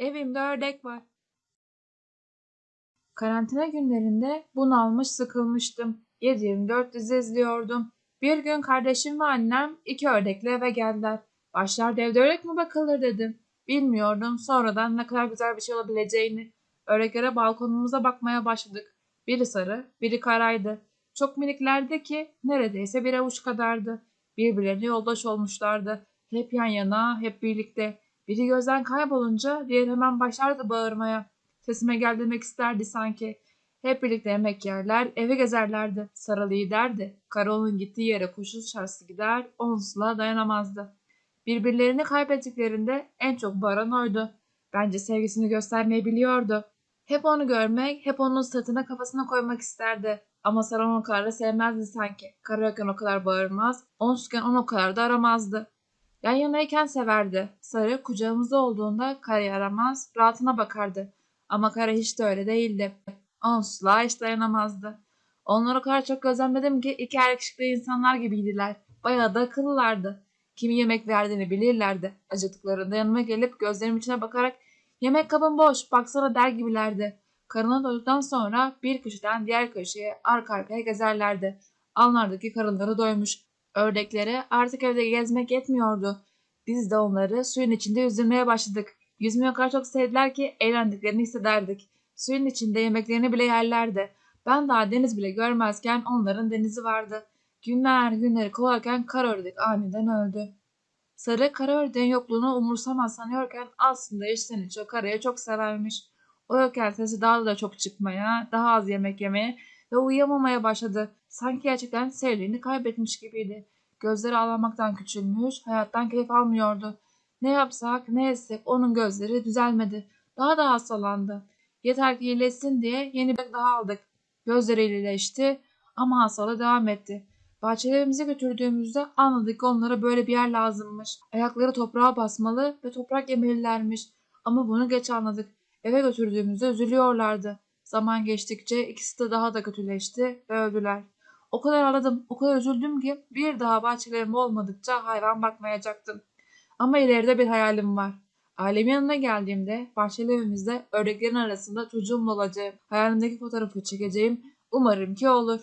Evimde ördek var. Karantina günlerinde bunalmış sıkılmıştım. 7-24 dizi izliyordum. Bir gün kardeşim ve annem iki ördekle eve geldiler. Başlarda evde ördek mi bakılır dedim. Bilmiyordum sonradan ne kadar güzel bir şey olabileceğini. Ördeklere balkonumuza bakmaya başladık. Biri sarı, biri karaydı. Çok miniklerdi ki neredeyse bir avuç kadardı. Birbirlerine yoldaş olmuşlardı. Hep yan yana, hep birlikte. Biri gözden kaybolunca diğeri hemen başlardı bağırmaya. Sesime gel demek isterdi sanki. Hep birlikte yemek yerler, eve gezerlerdi. Sarı liderdi. Karol'un gittiği yere koşu şarjı gider, onsuzluğa dayanamazdı. Birbirlerini kaybettiklerinde en çok bağıran oydu. Bence sevgisini göstermeyi biliyordu. Hep onu görmek, hep onun sırtına kafasına koymak isterdi. Ama Sarı onu o kadar da sevmezdi sanki. Karayken o kadar bağırmaz, onsuzken onu o kadar da aramazdı. Yan yanayken severdi. Sarı kucağımızda olduğunda Kara'yı aramaz, rahatına bakardı. Ama Kara hiç de öyle değildi. Onsuzluğa hiç dayanamazdı. Onları o kadar çok gözlemledim ki iki erkekli insanlar gibiydiler. Bayağı da akıllılardı. Kimi yemek verdiğini bilirlerdi. Acıdıklarında yanıma gelip gözlerimin içine bakarak yemek kabın boş baksana der gibilerdi. Karına doyduktan sonra bir köşeden diğer köşeye arka arkaya gezerlerdi. Alnlardaki karınları doymuş. Ördeklere artık evde gezmek yetmiyordu. Biz de onları suyun içinde yüzdürmeye başladık. Yüzmeyi o kadar çok sevdiler ki eğlendiklerini hissederdik. Suyun içinde yemeklerini bile yerlerdi. Ben daha deniz bile görmezken onların denizi vardı. Günler günleri kovarken kara ördek aniden öldü. Sarı kara ördeğin yokluğunu umursamaz sanıyorken aslında içten içe karaya çok severmiş. O yokken sesi daha da çok çıkmaya, daha az yemek yemeye ve uyuyamamaya başladı. Sanki gerçekten sevdiğini kaybetmiş gibiydi. Gözleri ağlamaktan küçülmüş, hayattan keyif almıyordu. Ne yapsak, ne etsek onun gözleri düzelmedi. Daha da hastalandı. Yeter ki iyileşsin diye yeni bir daha aldık. Gözleri iyileşti ama hastalığı devam etti. Bahçelerimize götürdüğümüzde anladık onlara böyle bir yer lazımmış. Ayakları toprağa basmalı ve toprak yemelilermiş. Ama bunu geç anladık. Eve götürdüğümüzde üzülüyorlardı. Zaman geçtikçe ikisi de daha da kötüleşti ve öldüler. O kadar ağladım, o kadar üzüldüm ki bir daha bahçelerim olmadıkça hayvan bakmayacaktım. Ama ileride bir hayalim var. Ailemin yanına geldiğimde bahçeli evimizde ördeklerin arasında çocuğumla olacağım. Hayalimdeki fotoğrafı çekeceğim. Umarım ki olur.